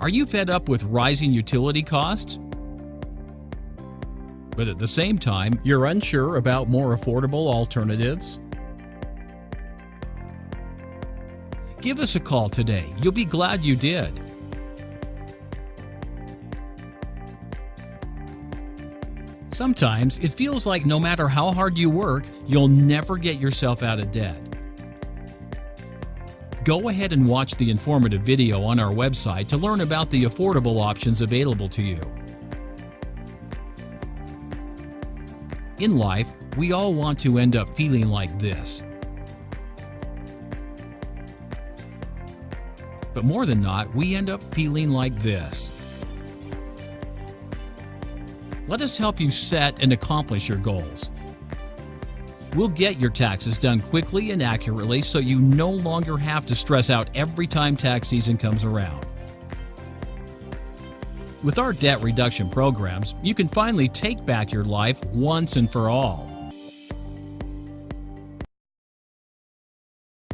Are you fed up with rising utility costs? But at the same time, you're unsure about more affordable alternatives? Give us a call today. You'll be glad you did. Sometimes it feels like no matter how hard you work, you'll never get yourself out of debt. Go ahead and watch the informative video on our website to learn about the affordable options available to you. In life, we all want to end up feeling like this. But more than not, we end up feeling like this. Let us help you set and accomplish your goals. We'll get your taxes done quickly and accurately so you no longer have to stress out every time tax season comes around. With our debt reduction programs, you can finally take back your life once and for all.